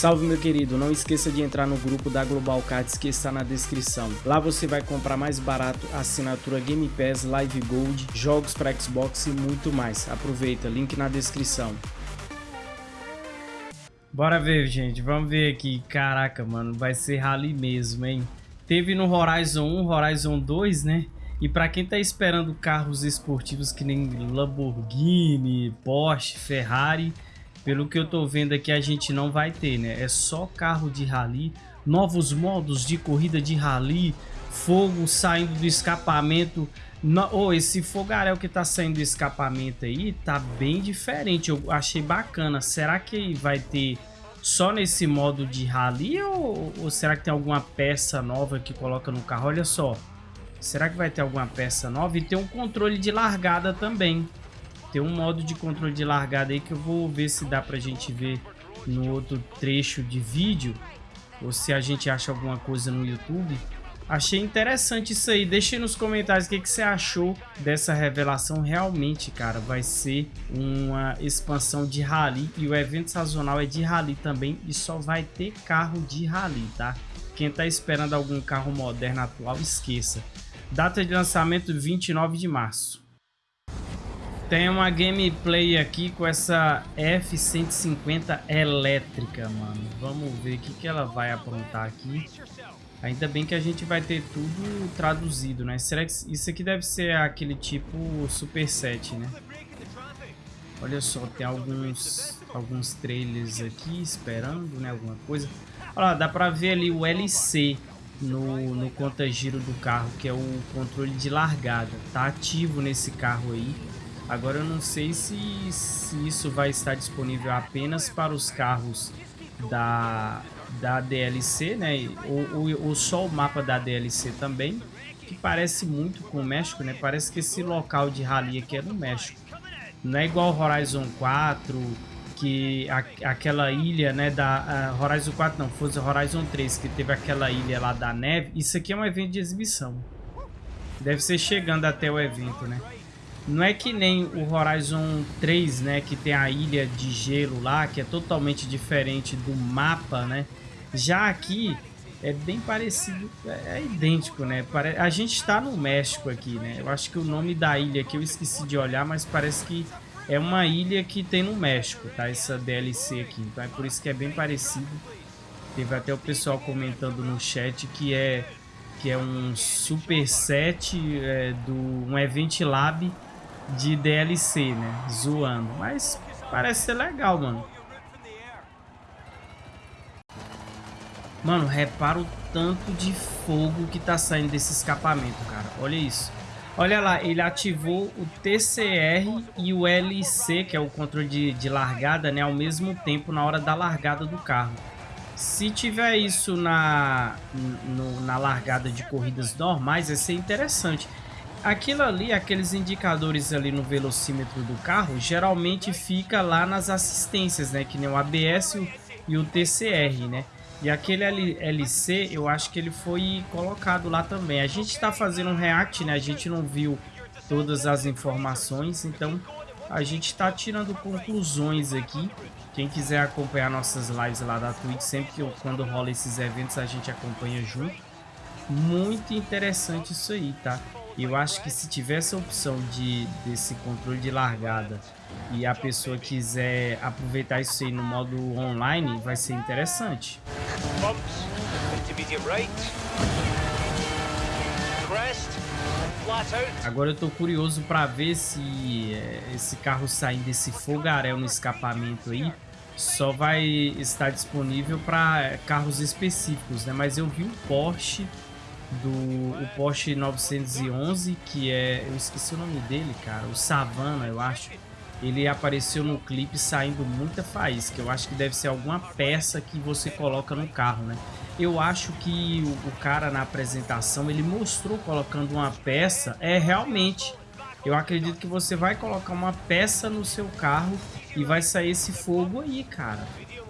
Salve meu querido, não esqueça de entrar no grupo da Global Cards que está na descrição. Lá você vai comprar mais barato assinatura Game Pass, Live Gold, jogos para Xbox e muito mais. Aproveita, link na descrição. Bora ver, gente. Vamos ver aqui. Caraca, mano, vai ser rally mesmo, hein? Teve no Horizon 1, Horizon 2, né? E para quem tá esperando carros esportivos que nem Lamborghini, Porsche, Ferrari, pelo que eu tô vendo aqui, a gente não vai ter, né? É só carro de rally, novos modos de corrida de rally, fogo saindo do escapamento. No, oh, esse fogaréu que tá saindo do escapamento aí tá bem diferente. Eu achei bacana. Será que vai ter só nesse modo de rally ou, ou será que tem alguma peça nova que coloca no carro? Olha só. Será que vai ter alguma peça nova? E tem um controle de largada também. Tem um modo de controle de largada aí que eu vou ver se dá pra gente ver no outro trecho de vídeo. Ou se a gente acha alguma coisa no YouTube. Achei interessante isso aí. Deixe nos comentários o que, que você achou dessa revelação. Realmente, cara, vai ser uma expansão de rally. E o evento sazonal é de rally também. E só vai ter carro de rally, tá? Quem tá esperando algum carro moderno atual, esqueça. Data de lançamento 29 de março. Tem uma gameplay aqui com essa F-150 elétrica, mano. Vamos ver o que, que ela vai aprontar aqui. Ainda bem que a gente vai ter tudo traduzido, né? Será que isso aqui deve ser aquele tipo Super 7, né? Olha só, tem alguns, alguns trailers aqui esperando, né? Alguma coisa. Olha lá, dá pra ver ali o LC no, no conta-giro do carro, que é o controle de largada. Tá ativo nesse carro aí. Agora eu não sei se, se isso vai estar disponível apenas para os carros da, da DLC, né? Ou, ou, ou só o mapa da DLC também, que parece muito com o México, né? Parece que esse local de rally aqui é no México. Não é igual Horizon 4, que a, aquela ilha, né, da uh, Horizon 4 não, fosse Horizon 3, que teve aquela ilha lá da neve. Isso aqui é um evento de exibição. Deve ser chegando até o evento, né? Não é que nem o Horizon 3, né, que tem a ilha de gelo lá, que é totalmente diferente do mapa, né? Já aqui é bem parecido, é, é idêntico, né? A gente está no México aqui, né? Eu acho que o nome da ilha aqui eu esqueci de olhar, mas parece que é uma ilha que tem no México, tá? Essa DLC aqui, então é por isso que é bem parecido. Teve até o pessoal comentando no chat que é que é um super set é, do um Event Lab de DLC, né? Zoando. Mas parece ser legal, mano. Mano, repara o tanto de fogo que tá saindo desse escapamento, cara. Olha isso. Olha lá, ele ativou o TCR e o LC, que é o controle de, de largada, né? Ao mesmo tempo na hora da largada do carro. Se tiver isso na, no, na largada de corridas normais, vai ser interessante. Aquilo ali, aqueles indicadores ali no velocímetro do carro, geralmente fica lá nas assistências, né? Que nem o ABS e o TCR, né? E aquele LC, eu acho que ele foi colocado lá também. A gente está fazendo um react, né? A gente não viu todas as informações, então a gente está tirando conclusões aqui. Quem quiser acompanhar nossas lives lá da Twitch, sempre que eu, quando rola esses eventos a gente acompanha junto. Muito interessante isso aí, tá? Eu acho que se tivesse a opção de, desse controle de largada e a pessoa quiser aproveitar isso aí no modo online, vai ser interessante. Agora eu tô curioso para ver se é, esse carro saindo desse fogaréu no escapamento aí só vai estar disponível para carros específicos, né? Mas eu vi um Porsche do o Porsche 911, que é, eu esqueci o nome dele, cara, o Savana, eu acho. Ele apareceu no clipe saindo muita faísca. Eu acho que deve ser alguma peça que você coloca no carro, né? Eu acho que o, o cara na apresentação, ele mostrou colocando uma peça. É, realmente, eu acredito que você vai colocar uma peça no seu carro e vai sair esse fogo aí, cara.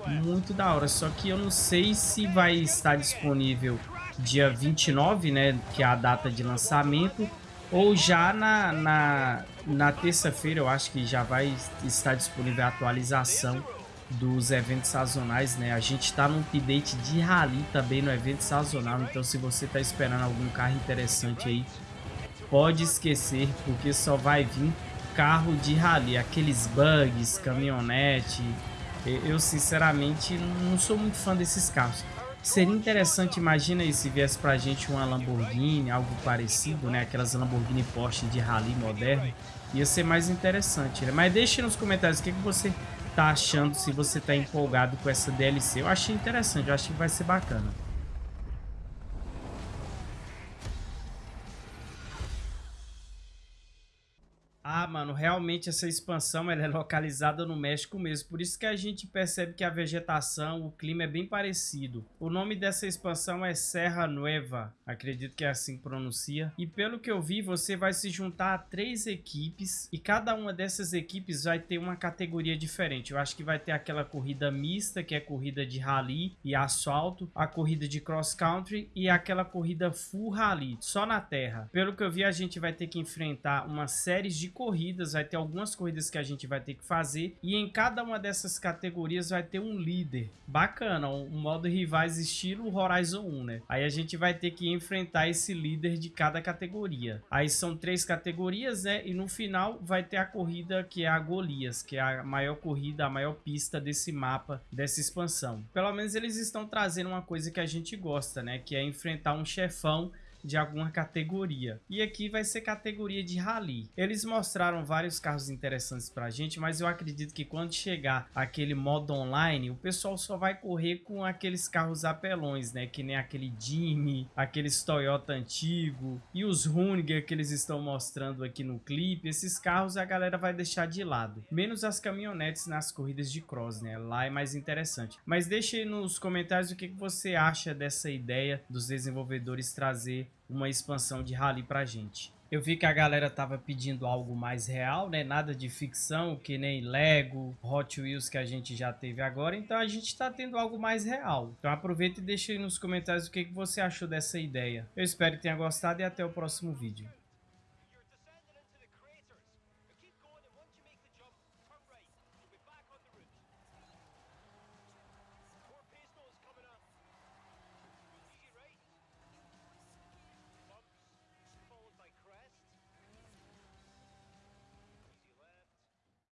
Muito da hora. Só que eu não sei se vai estar disponível dia 29, né, que é a data de lançamento, ou já na, na, na terça-feira, eu acho que já vai estar disponível a atualização dos eventos sazonais, né? A gente tá num update de rally também no evento sazonal, então se você tá esperando algum carro interessante aí, pode esquecer, porque só vai vir carro de rally, aqueles bugs, caminhonete. Eu sinceramente não sou muito fã desses carros. Seria interessante, imagina aí se viesse pra gente uma Lamborghini, algo parecido, né? Aquelas Lamborghini Porsche de rally moderno. Ia ser mais interessante, né? Mas deixe nos comentários o que, que você tá achando, se você tá empolgado com essa DLC. Eu achei interessante, eu acho que vai ser bacana. Mano, realmente essa expansão ela é localizada no México mesmo, por isso que a gente percebe que a vegetação, o clima é bem parecido. O nome dessa expansão é Serra Nueva, acredito que é assim que pronuncia. E pelo que eu vi, você vai se juntar a três equipes e cada uma dessas equipes vai ter uma categoria diferente. Eu acho que vai ter aquela corrida mista, que é corrida de rally e asfalto, a corrida de cross country e aquela corrida full rally, só na terra. Pelo que eu vi, a gente vai ter que enfrentar uma série de corridas, vai ter algumas corridas que a gente vai ter que fazer e em cada uma dessas categorias vai ter um líder. Bacana, um modo rivais estilo Horizon 1, né? Aí a gente vai ter que enfrentar esse líder de cada categoria. Aí são três categorias, né? E no final vai ter a corrida que é a Golias, que é a maior corrida, a maior pista desse mapa, dessa expansão. Pelo menos eles estão trazendo uma coisa que a gente gosta, né? Que é enfrentar um chefão de alguma categoria. E aqui vai ser categoria de rally. Eles mostraram vários carros interessantes pra gente, mas eu acredito que quando chegar aquele modo online, o pessoal só vai correr com aqueles carros apelões, né? Que nem aquele Jimmy, aqueles Toyota antigo e os Hunniger que eles estão mostrando aqui no clipe. Esses carros a galera vai deixar de lado. Menos as caminhonetes nas corridas de cross, né? Lá é mais interessante. Mas deixe nos comentários o que você acha dessa ideia dos desenvolvedores trazer uma expansão de rally pra gente. Eu vi que a galera tava pedindo algo mais real, né? Nada de ficção, que nem Lego, Hot Wheels que a gente já teve agora. Então a gente tá tendo algo mais real. Então aproveita e deixa aí nos comentários o que, que você achou dessa ideia. Eu espero que tenha gostado e até o próximo vídeo.